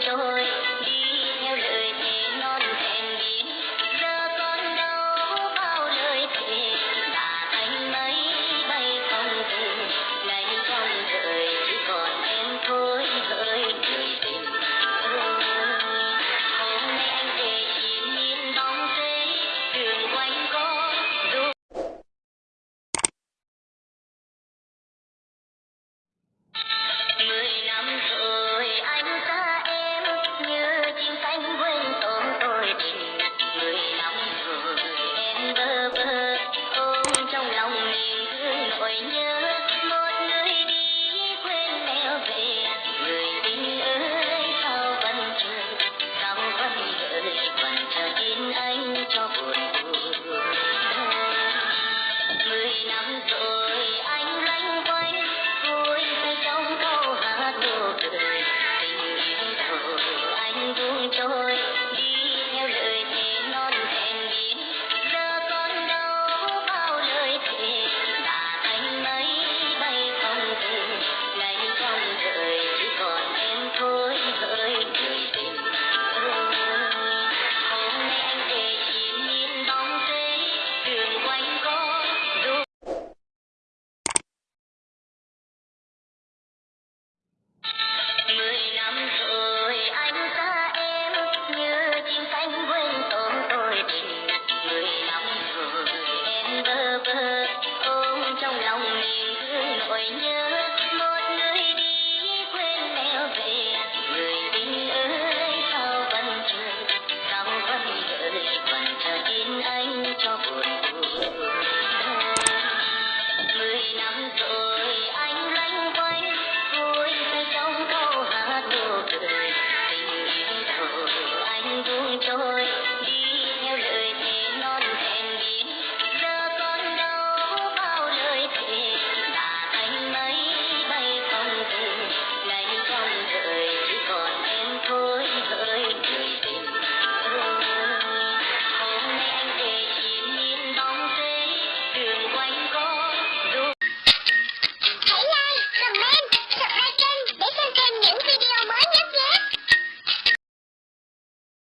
Joy. trôi.